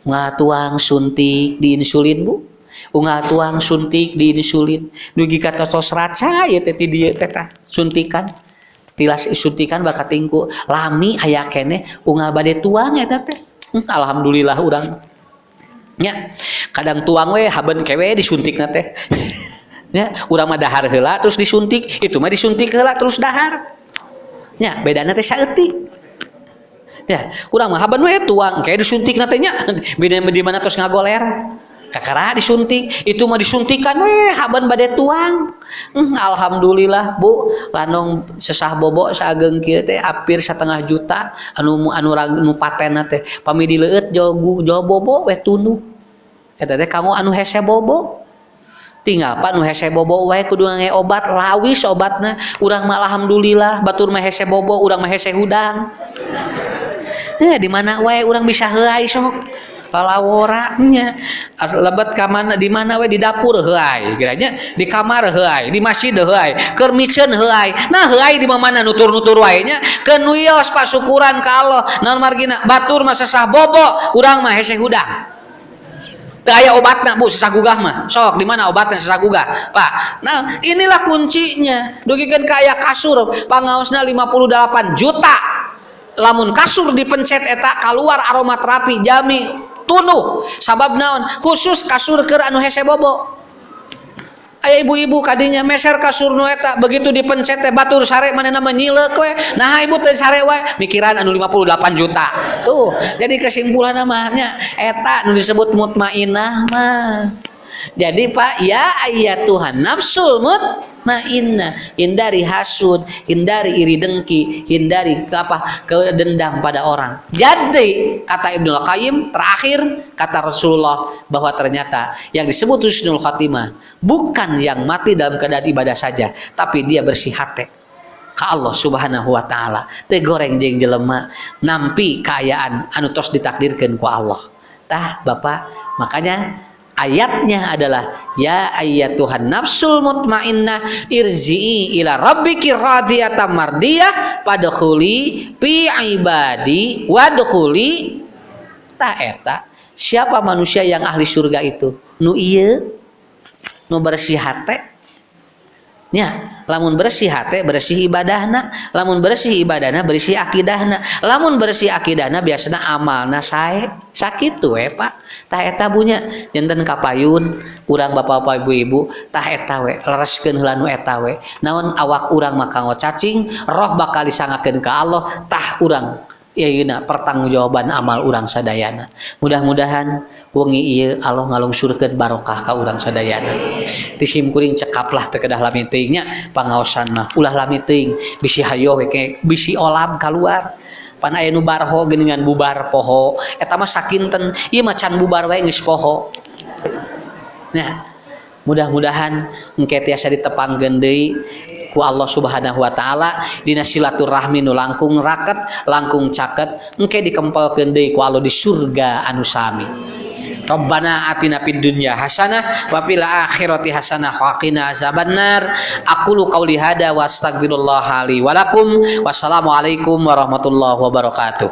Ngatuang suntik di insulin bu ungal tuang suntik di insulin. Dugi kata tos raca ya teh dia teh suntikan. Tilas suntikan bakat tingku lami aya kene bade tuang ya teh. Hmm, alhamdulillah urang. Nya kadang tuang we haben kewe disuntik teh. Ya urang mah dahar heula terus disuntik. Itu mah disuntik heula terus dahar. Nya bedana teh saeutik. Ya urang mah haben we tuang kayak disuntik nantinya beda di mana terus ngagoler kakara disuntik. Itu mah disuntikan. Weh haban badai tuang. Hmm, alhamdulillah bu. Lanong sesah bobo saageng kieu teh hampir setengah juta. Anu anu anu paten teh. Pami dileut jogu jo bobo weh tunu. Eta teh kamu anu hese bobo tinggal pak nu hese bobo wae kudu nge obat. Lawis obatna. Urang mah alhamdulillah batur mah hese bobo urang mah hese hudang. Eh di mana wae urang bisa heuai sok lalaworanya lebat kamana di mana we? Di dapur heai kiranya. Di kamar heai di masjid heai kermicen heai. Nah heai di mana nutur nutur wae nya kenuyos pak syukuran ka Allah. Non margina? Batur masa sah bobo. Urang mah hese hudang. Gaya obatnya bu sesah gugah mah. Sok di mana obatnya sesah gugah? Pak nah inilah kuncinya. Dugikan kayak kasur pangaosna 58 juta. Lamun kasur dipencet eta keluar aroma terapi jami tunuh. Sabab naon? Khusus kasur ke anu hese bobo. Ibu-ibu kadinya meser kasur nueta begitu dipencet teh batur sare mana nama nyilek we. Nah ibu teh sare we mikiran anu 58 juta. Tuh jadi kesimpulan namanya eta nu disebut mutmainah mah Jadi Pak, ya ayat Tuhan nafsul mutmainnah, hindari hasud, hindari iri dengki, hindari ke apa? kedendam pada orang. Jadi kata Ibnu Qayyim terakhir kata Rasulullah bahwa ternyata yang disebut husnul khatimah bukan yang mati dalam keadaan ibadah saja, tapi dia bersih hati ke Allah Subhanahu wa taala. Teu goreng jeung jelema nampi kaayaan anu tos ditakdirkeun ku Allah. Tah Bapak, makanya ayatnya adalah ya ayat Tuhan nafsul mutmainnah irji'i ila rabbiki radiyatan mardiyah padkhuli fi ibadi wadkhuli siapa manusia yang ahli surga itu? Nu ieu? Nu bersih hate nya lamun bersih hati bersih ibadahna. Lamun bersih ibadahna bersih akidahna. Lamun bersih akidahna biasanya amalna sae. Tuh eh pak. Tah eta bunya jantan kapayun urang bapak-bapak ibu-ibu. Tah eta we lereskeun heula nu eta we. Naon awak urang maka cacing roh bakal disangakeun ka Allah. Tah urang ya pertanggungjawaban amal urang sadayana mudah-mudahan wengi iya Allah ngalung surga barokah ka urang sadayana disim kuring cekaplah terkedah lamitingnya pangaosan mah ulah lamiting bisi hayo weke bisi olam keluar pan aya nu barho bubar poho. Eta mah sakinten ieu macan bubar geus poho. Nah mudah-mudahan engke tiasa ditepang deui ku Allah Subhanahu wa taala dina silaturahmi nu langkung raket langkung caket engke dikempelkeun deui ku Allah di surga anu sami Rabbana atina fid dunya hasanah wa fil akhirati hasanah wa qina azabannar aqulu qauli hada wa astaghfirullah li wa lakum wassalamualaikum warahmatullahi wabarakatuh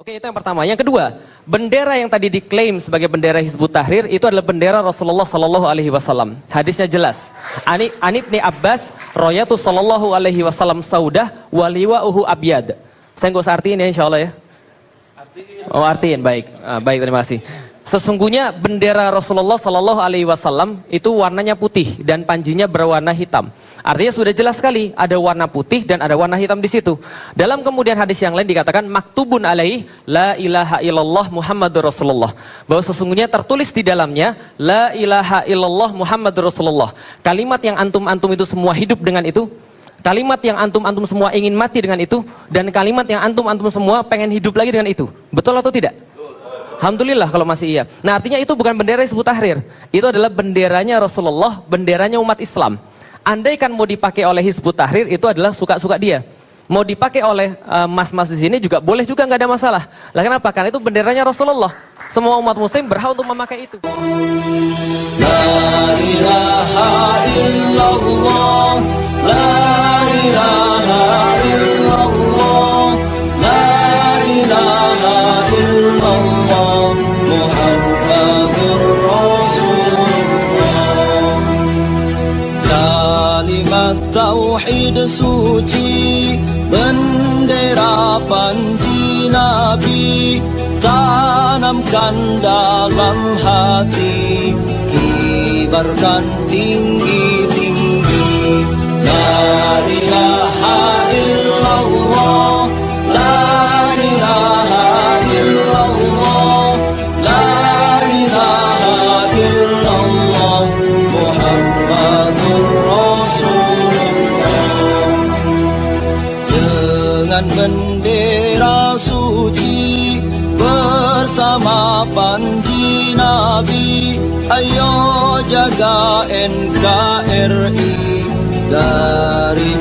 Oke, itu yang pertama. Yang kedua, bendera yang tadi diklaim sebagai bendera Hizbut Tahrir itu adalah bendera Rasulullah Sallallahu Alaihi Wasallam. Hadisnya jelas. Ani Anibni Abbas, Royatu Sallallahu Alaihi Wasallam Saudah, Waliwa Uhu Abyad. Saya nggak usah artiin ya, insya Allah ya. Oh artiin, baik, ah, baik terima kasih. Sesungguhnya bendera Rasulullah Shallallahu Alaihi Wasallam itu warnanya putih dan panjinya berwarna hitam. Artinya sudah jelas sekali ada warna putih dan ada warna hitam di situ. Dalam kemudian hadis yang lain dikatakan maktubun alaih la ilaha illallah Muhammadur Rasulullah. Bahwa sesungguhnya tertulis di dalamnya la ilaha illallah Muhammadur Rasulullah. Kalimat yang antum-antum itu semua hidup dengan itu Kalimat yang antum-antum semua ingin mati dengan itu dan kalimat yang antum-antum semua pengen hidup lagi dengan itu. Betul atau tidak? Alhamdulillah kalau masih iya. Nah artinya itu bukan bendera Hizbut Tahrir. Itu adalah benderanya Rasulullah, benderanya umat Islam. Andai kan mau dipakai oleh Hizbut Tahrir itu adalah suka-suka dia. Mau dipakai oleh eh, mas-mas uh, di sini juga boleh juga nggak ada masalah. Lah kenapa? Karena itu benderanya Rasulullah. Semua umat muslim berhak untuk memakai itu. La ilaha illallah, la ilaha illallah, suci bendera panji nabi tanamkan dalam hati kibarkan tinggi-tinggi la ilaha illallah NKRI dari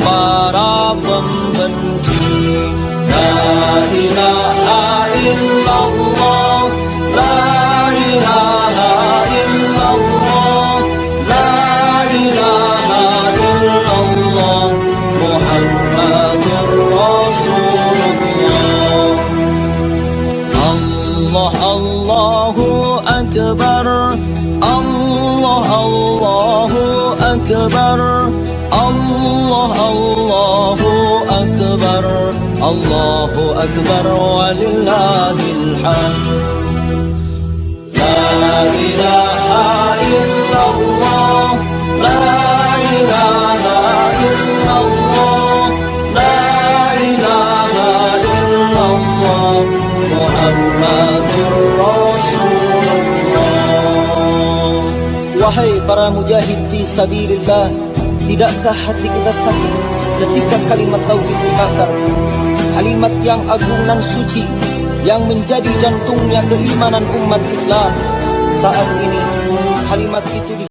Allahu Akbar walillahil hamd La ilaha illallah La ilaha illallah La ilaha illallah Muhammadur Rasulullah Wahai para mujahid fi sabilillah Tidakkah hati kita sakit ketika kalimat tauhid dibakar Kalimat yang agung dan suci Yang menjadi jantungnya keimanan umat Islam Saat ini kalimat itu di